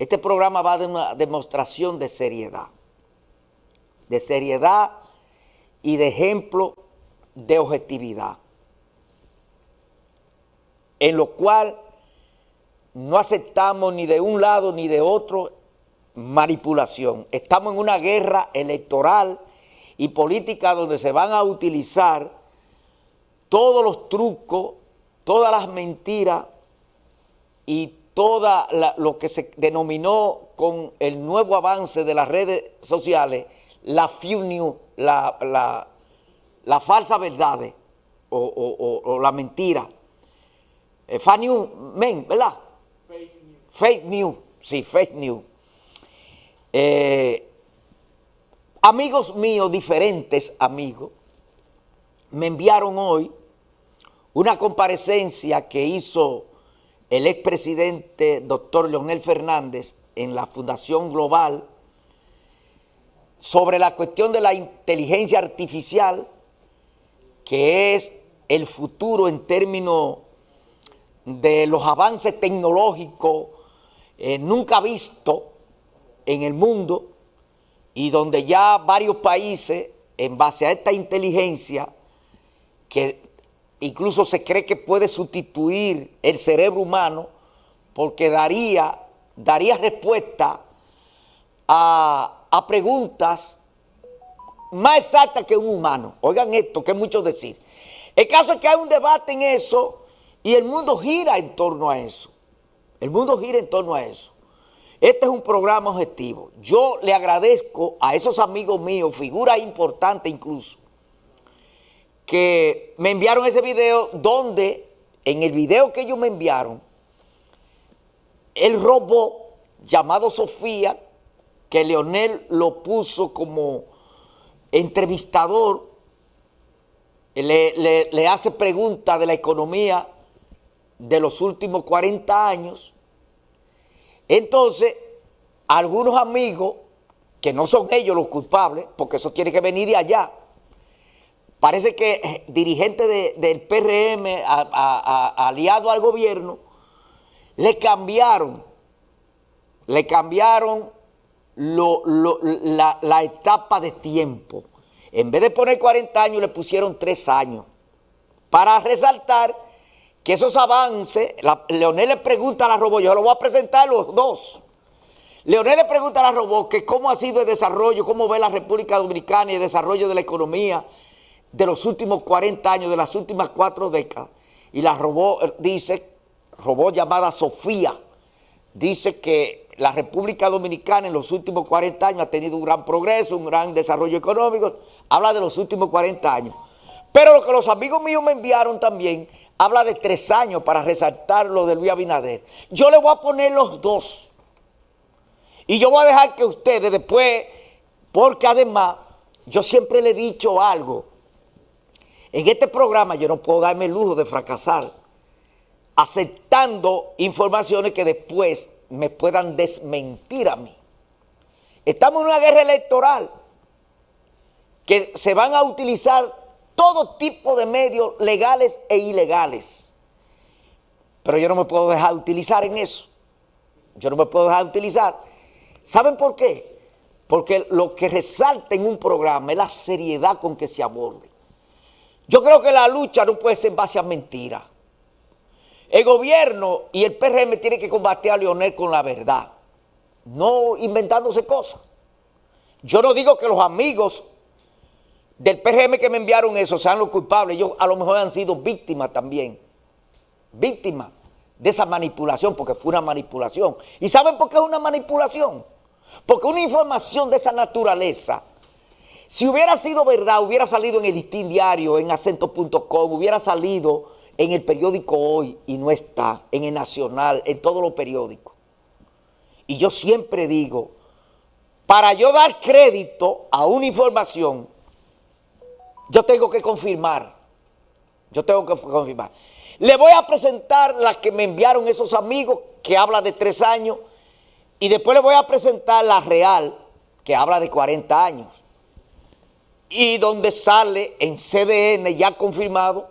Este programa va de una demostración de seriedad, de seriedad y de ejemplo de objetividad, en lo cual no aceptamos ni de un lado ni de otro manipulación. Estamos en una guerra electoral y política donde se van a utilizar todos los trucos, todas las mentiras y todo lo que se denominó con el nuevo avance de las redes sociales, la fake news, la, la, falsa verdad o, la mentira. Eh, fake news, men, ¿verdad? Fake news. Fake news, sí, fake news. Eh, amigos míos, diferentes amigos, me enviaron hoy una comparecencia que hizo el expresidente doctor Leonel Fernández en la Fundación Global sobre la cuestión de la inteligencia artificial, que es el futuro en términos de los avances tecnológicos eh, nunca vistos en el mundo y donde ya varios países, en base a esta inteligencia, que incluso se cree que puede sustituir el cerebro humano porque daría, daría respuesta a, preguntas más exactas que un humano. Oigan esto, que es mucho decir. El caso es que hay un debate en eso y el mundo gira en torno a eso. El mundo gira en torno a eso. Este es un programa objetivo. Yo le agradezco a esos amigos míos, figuras importantes incluso, que me enviaron ese video donde, en el video que ellos me enviaron, el robot llamado Sofía, que Leonel lo puso como entrevistador, le, le hace preguntas de la economía de los últimos 40 años. Entonces, algunos amigos, que no son ellos los culpables, porque eso tiene que venir de allá, Parece que eh, dirigentes del PRM aliado al gobierno le cambiaron, le cambiaron la, etapa de tiempo. En vez de poner 40 años, le pusieron 3 años. Para resaltar que esos avances, Leonel le pregunta a la robot, yo lo voy a presentar los dos. Leonel le pregunta a la robot que cómo ha sido el desarrollo, cómo ve la República Dominicana y el desarrollo de la economía, de los últimos 40 años, de las últimas cuatro décadas, y la robó, dice, robó llamada Sofía, dice que la República Dominicana en los últimos 40 años ha tenido un gran progreso, un gran desarrollo económico, habla de los últimos 40 años. Pero lo que los amigos míos me enviaron también, habla de tres años para resaltar lo de Luis Abinader. Yo le voy a poner los dos. Y yo voy a dejar que ustedes después, porque además, yo siempre le he dicho algo, en este programa yo no puedo darme el lujo de fracasar aceptando informaciones que después me puedan desmentir a mí. Estamos en una guerra electoral que se van a utilizar todo tipo de medios legales e ilegales. Pero yo no me puedo dejar de utilizar en eso. Yo no me puedo dejar de utilizar. ¿Saben por qué? Porque lo que resalta en un programa es la seriedad con que se aborde. Yo creo que la lucha no puede ser en base a mentiras. El gobierno y el PRM tienen que combatir a Leonel con la verdad, no inventándose cosas. Yo no digo que los amigos del PRM que me enviaron eso sean los culpables, ellos a lo mejor han sido víctimas también, víctimas de esa manipulación, porque fue una manipulación. ¿Y saben por qué es una manipulación? Porque una información de esa naturaleza si hubiera sido verdad, hubiera salido en el listín diario, en acento.com, hubiera salido en el periódico Hoy y no está, en el Nacional, en todos los periódicos. Y yo siempre digo, para yo dar crédito a una información, yo tengo que confirmar. Yo tengo que confirmar. Le voy a presentar la que me enviaron esos amigos, que habla de tres años, y después le voy a presentar la real, que habla de 40 años y donde sale en CDN ya confirmado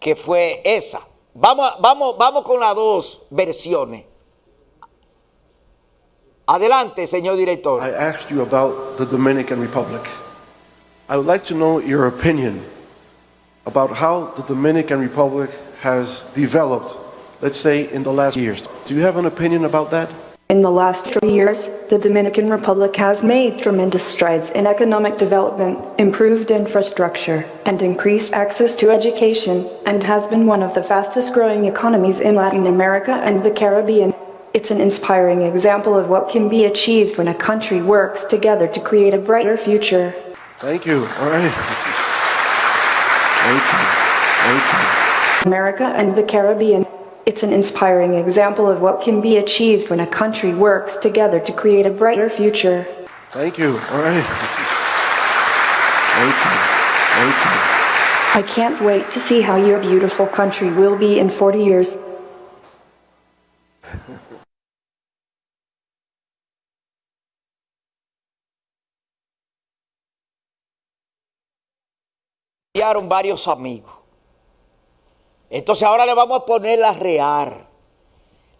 que fue esa. Vamos, con las dos versiones. Adelante, señor director. I asked you about the Dominican Republic. I would like to know your opinion about how the Dominican Republic has developed, let's say, in the last years. Do you have an opinion about that? In the last three years, the Dominican Republic has made tremendous strides in economic development, improved infrastructure, and increased access to education, and has been one of the fastest growing economies in Latin America and the Caribbean. It's an inspiring example of what can be achieved when a country works together to create a brighter future. Thank you. All right. Thank you. Thank you. America and the Caribbean. It's an inspiring example of what can be achieved when a country works together to create a brighter future. Thank you. All right. Thank you. Thank you. I can't wait to see how your beautiful country will be in 40 years. enviaron varios amigos. Entonces ahora le vamos a poner la real.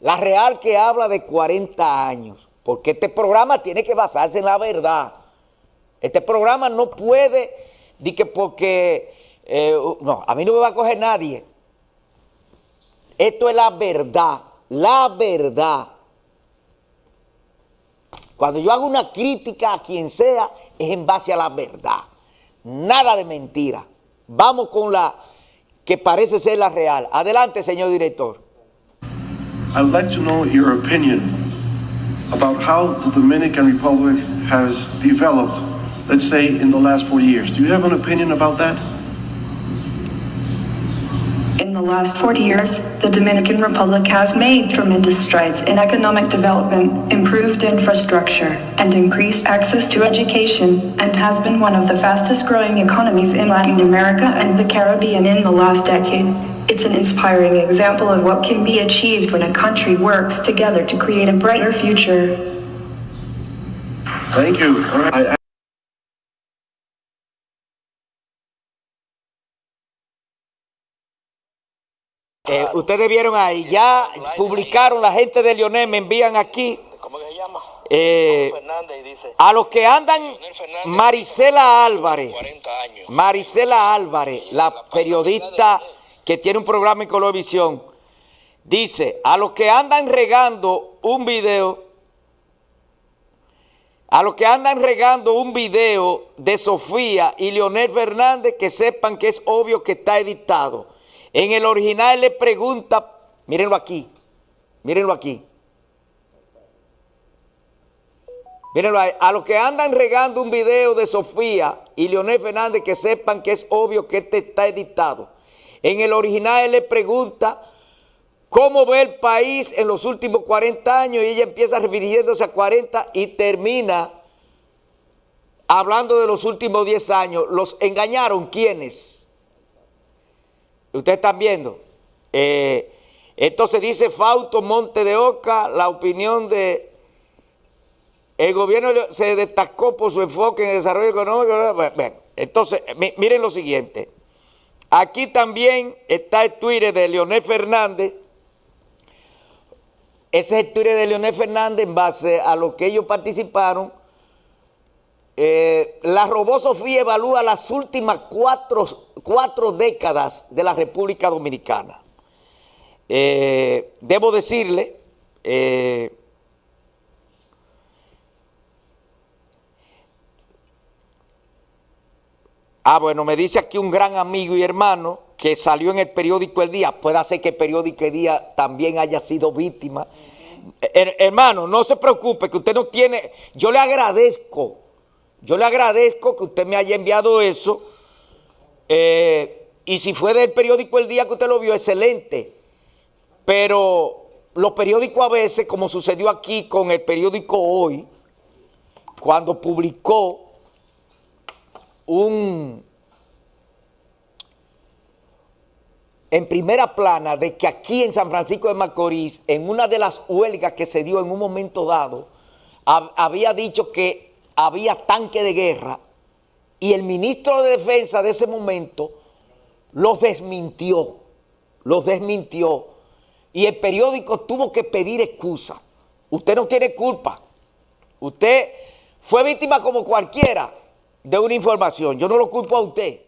La real que habla de 40 años. Porque este programa tiene que basarse en la verdad. Este programa no puede, di que porque, eh, no, a mí no me va a coger nadie. Esto es la verdad, la verdad. Cuando yo hago una crítica a quien sea, es en base a la verdad. Nada de mentira. Vamos con la que parece ser la real. Adelante, señor director. I would like to know your opinion about how the Dominican Republic has developed, let's say, in the last four years. Do you have an opinion about that? In the last 40 years, the Dominican Republic has made tremendous strides in economic development, improved infrastructure, and increased access to education, and has been one of the fastest growing economies in Latin America and the Caribbean in the last decade. It's an inspiring example of what can be achieved when a country works together to create a brighter future. Thank you. Eh, ustedes vieron ahí, ya publicaron, la gente de Leonel me envían aquí. ¿Cómo que se llama? eh, a los que andan, Marisela Álvarez, 40 años. Marisela Álvarez, la periodista que tiene un programa en Colorvisión, dice, a los que andan regando un video, a los que andan regando un video de Sofía y Leonel Fernández, que sepan que es obvio que está editado. En el original le pregunta, mírenlo aquí, mírenlo aquí. Mírenlo ahí. A los que andan regando un video de Sofía y Leonel Fernández, que sepan que es obvio que este está editado. En el original le pregunta cómo ve el país en los últimos 40 años y ella empieza refiriéndose a 40 y termina hablando de los últimos 10 años. ¿Los engañaron quiénes? Ustedes están viendo. Eh, entonces dice Fausto Monte de Oca, la opinión de... El gobierno se destacó por su enfoque en el desarrollo económico. Bueno, entonces, mi- miren lo siguiente. Aquí también está el Twitter de Leonel Fernández. Ese es el Twitter de Leonel Fernández en base a lo que ellos participaron. Eh, la Robó Sofía evalúa las últimas cuatro, cuatro décadas de la República Dominicana. Eh, debo decirle, eh, ah bueno, me dice aquí un gran amigo y hermano que salió en el periódico El Día, puede ser que el periódico El Día también haya sido víctima. Her- hermano, no se preocupe que usted no tiene, yo le agradezco, yo le agradezco que usted me haya enviado eso. Eh, y si fue del periódico El Día que usted lo vio, excelente. Pero los periódicos a veces, como sucedió aquí con el periódico Hoy, cuando publicó un en primera plana de que aquí en San Francisco de Macorís, en una de las huelgas que se dio en un momento dado, hab- había dicho que había tanque de guerra y el ministro de Defensa de ese momento los desmintió, los desmintió y el periódico tuvo que pedir excusa. Usted no tiene culpa, Usted fue víctima como cualquiera de una información. Yo no lo culpo a usted.